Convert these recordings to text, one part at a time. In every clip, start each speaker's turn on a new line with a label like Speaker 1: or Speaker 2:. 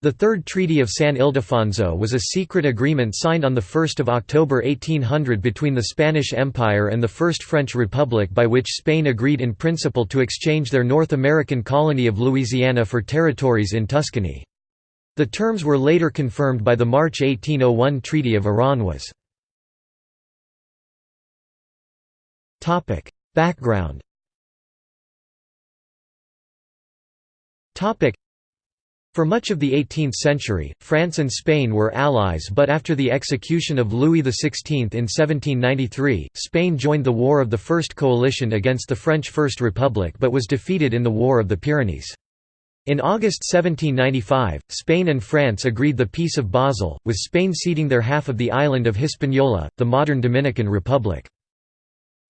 Speaker 1: The Third Treaty of San Ildefonso was a secret agreement signed on 1 October 1800 between the Spanish Empire and the First French Republic by which Spain agreed in principle to exchange their North American colony of Louisiana for territories in Tuscany. The terms were later confirmed by the March 1801 Treaty of Aranjuez. Background for much of the 18th century, France and Spain were allies but after the execution of Louis XVI in 1793, Spain joined the War of the First Coalition against the French First Republic but was defeated in the War of the Pyrenees. In August 1795, Spain and France agreed the Peace of Basel, with Spain ceding their half of the island of Hispaniola, the modern Dominican Republic.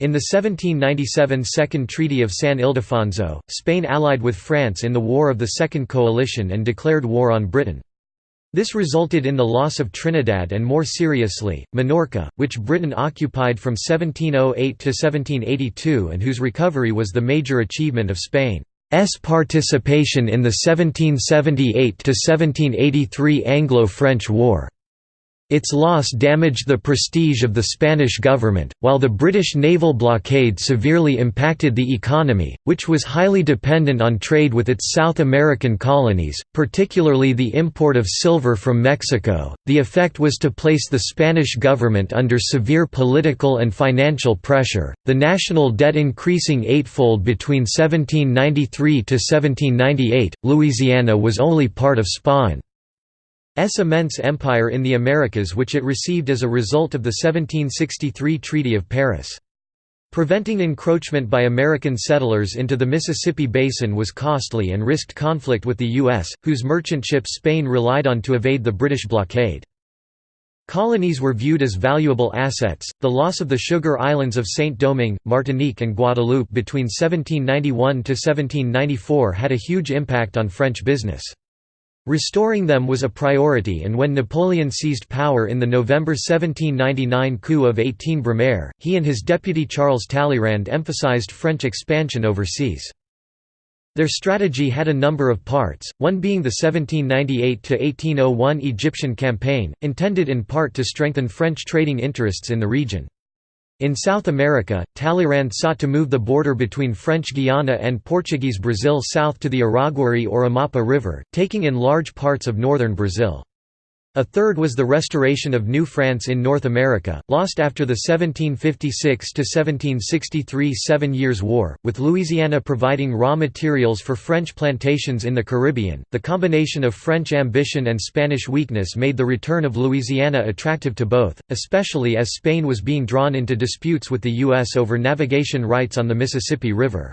Speaker 1: In the 1797 Second Treaty of San Ildefonso, Spain allied with France in the War of the Second Coalition and declared war on Britain. This resulted in the loss of Trinidad and more seriously, Minorca, which Britain occupied from 1708 to 1782 and whose recovery was the major achievement of Spain's participation in the 1778–1783 Anglo-French War. Its loss damaged the prestige of the Spanish government, while the British naval blockade severely impacted the economy, which was highly dependent on trade with its South American colonies, particularly the import of silver from Mexico. The effect was to place the Spanish government under severe political and financial pressure, the national debt increasing eightfold between 1793 to 1798. Louisiana was only part of Spain. S immense empire in the Americas which it received as a result of the 1763 Treaty of Paris. Preventing encroachment by American settlers into the Mississippi Basin was costly and risked conflict with the U.S., whose merchant ships Spain relied on to evade the British blockade. Colonies were viewed as valuable assets. The loss of the sugar islands of Saint Domingue, Martinique, and Guadeloupe between 1791 to 1794 had a huge impact on French business. Restoring them was a priority and when Napoleon seized power in the November 1799 coup of 18 Brumaire, he and his deputy Charles Talleyrand emphasized French expansion overseas. Their strategy had a number of parts, one being the 1798–1801 Egyptian campaign, intended in part to strengthen French trading interests in the region. In South America, Talleyrand sought to move the border between French Guiana and Portuguese Brazil south to the Araguari or Amapa River, taking in large parts of northern Brazil. A third was the restoration of New France in North America, lost after the 1756–1763 Seven Years' War, with Louisiana providing raw materials for French plantations in the Caribbean. The combination of French ambition and Spanish weakness made the return of Louisiana attractive to both, especially as Spain was being drawn into disputes with the U.S. over navigation rights on the Mississippi River.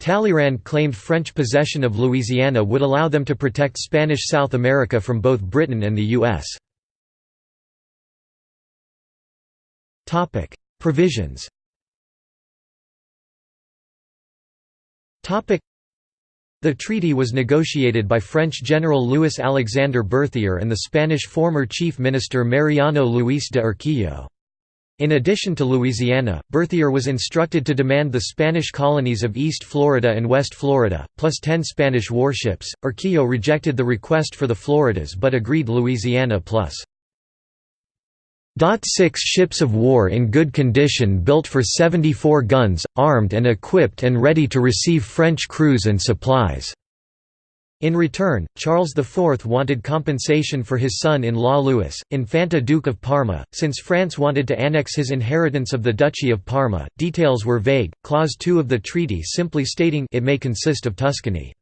Speaker 1: Talleyrand claimed French possession of Louisiana would allow them to protect Spanish South America from both Britain and the U.S. Provisions The treaty was negotiated by French General Louis-Alexandre Berthier and the Spanish former Chief Minister Mariano Luis de Urquijo. In addition to Louisiana, Berthier was instructed to demand the Spanish colonies of East Florida and West Florida, plus ten Spanish warships. Urquijo rejected the request for the Floridas but agreed Louisiana plus. Six ships of war in good condition built for 74 guns, armed and equipped and ready to receive French crews and supplies. In return, Charles IV wanted compensation for his son-in-law Louis, Infante Duke of Parma, since France wanted to annex his inheritance of the Duchy of Parma. Details were vague. Clause 2 of the treaty simply stating it may consist of Tuscany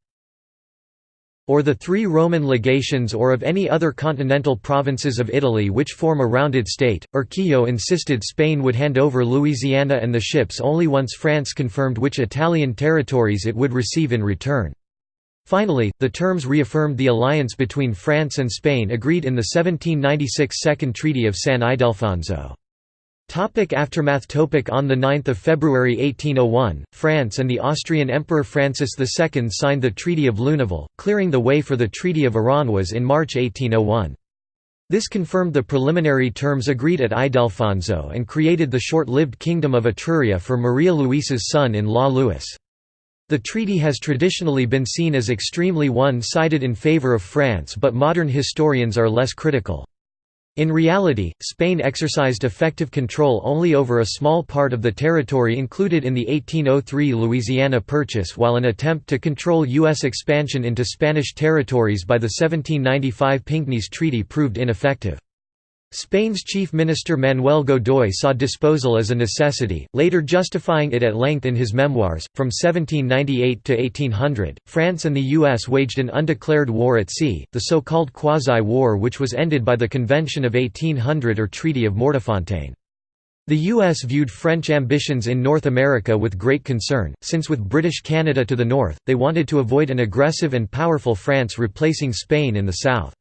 Speaker 1: or the three Roman legations or of any other continental provinces of Italy which form a rounded state. Urquijo insisted Spain would hand over Louisiana and the ships only once France confirmed which Italian territories it would receive in return. Finally, the terms reaffirmed the alliance between France and Spain agreed in the 1796 Second Treaty of San Ildefonso. Topic aftermath topic On 9 February 1801, France and the Austrian Emperor Francis II signed the Treaty of Luneville, clearing the way for the Treaty of Aranjuez in March 1801. This confirmed the preliminary terms agreed at Ildefonso and created the short-lived Kingdom of Etruria for Maria Luisa's son-in-law Louis. The treaty has traditionally been seen as extremely one-sided in favor of France but modern historians are less critical. In reality, Spain exercised effective control only over a small part of the territory included in the 1803 Louisiana Purchase while an attempt to control U.S. expansion into Spanish territories by the 1795 Pinckney's Treaty proved ineffective. Spain's chief minister Manuel Godoy saw disposal as a necessity, later justifying it at length in his memoirs. From 1798 to 1800, France and the U.S. waged an undeclared war at sea, the so called Quasi War, which was ended by the Convention of 1800 or Treaty of Mortefontaine. The U.S. viewed French ambitions in North America with great concern, since with British Canada to the north, they wanted to avoid an aggressive and powerful France replacing Spain in the south.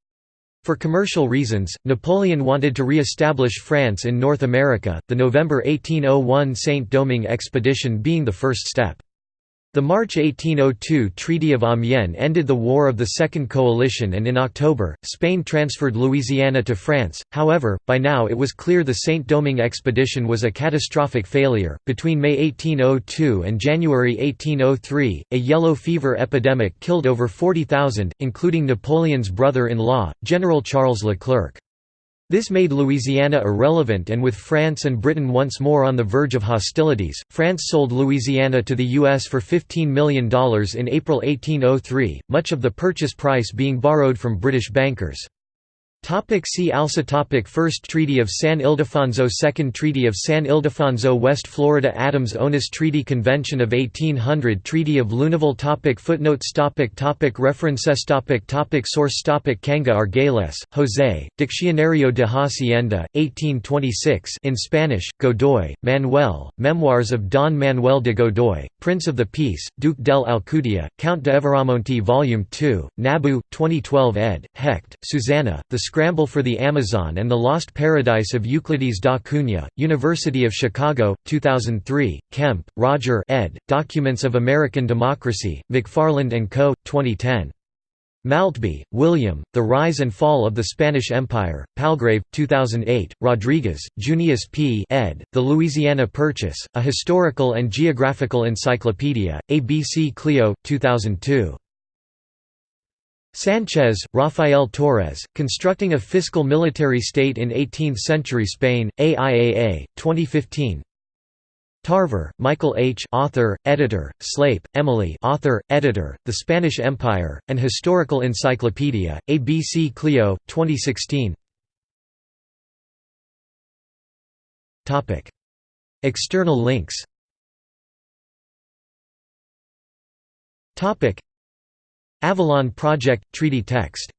Speaker 1: For commercial reasons, Napoleon wanted to re-establish France in North America, the November 1801 Saint-Domingue expedition being the first step. The March 1802 Treaty of Amiens ended the War of the Second Coalition and in October, Spain transferred Louisiana to France. However, by now it was clear the Saint-Domingue expedition was a catastrophic failure. Between May 1802 and January 1803, a yellow fever epidemic killed over 40,000, including Napoleon's brother-in-law, General Charles Leclerc. This made Louisiana irrelevant and with France and Britain once more on the verge of hostilities, France sold Louisiana to the U.S. for $15 million in April 1803, much of the purchase price being borrowed from British bankers. Topic see also topic First Treaty of San Ildefonso Second Treaty of San Ildefonso West Florida Adams-Onis Treaty Convention of 1800 Treaty of Lunéville topic Footnotes topic topic References topic topic Source topic Canga Argüelles, José, Diccionario de Hacienda, 1826 in Spanish, Godoy, Manuel, Memoirs of Don Manuel de Godoy, Prince of the Peace, Duque del Alcudia, Count de Evora Monte Volume 2, Nabu, 2012 ed., Hecht, Susanna, The Scramble for the Amazon and the Lost Paradise of Euclides da Cunha, University of Chicago, 2003, Kemp, Roger ed., Documents of American Democracy, McFarland & Co., 2010. Maltby, William, The Rise and Fall of the Spanish Empire, Palgrave, 2008, Rodriguez, Junius P. ed., The Louisiana Purchase, A Historical and Geographical Encyclopedia, ABC Clio, 2002. Sanchez, Rafael Torres, Constructing a Fiscal Military State in Eighteenth-Century Spain, AIAA, 2015 Tarver, Michael H. Author, Editor, Slape, Emily Author, Editor, The Spanish Empire, An Historical Encyclopedia, ABC Clio, 2016 External links Avalon Project – Treaty text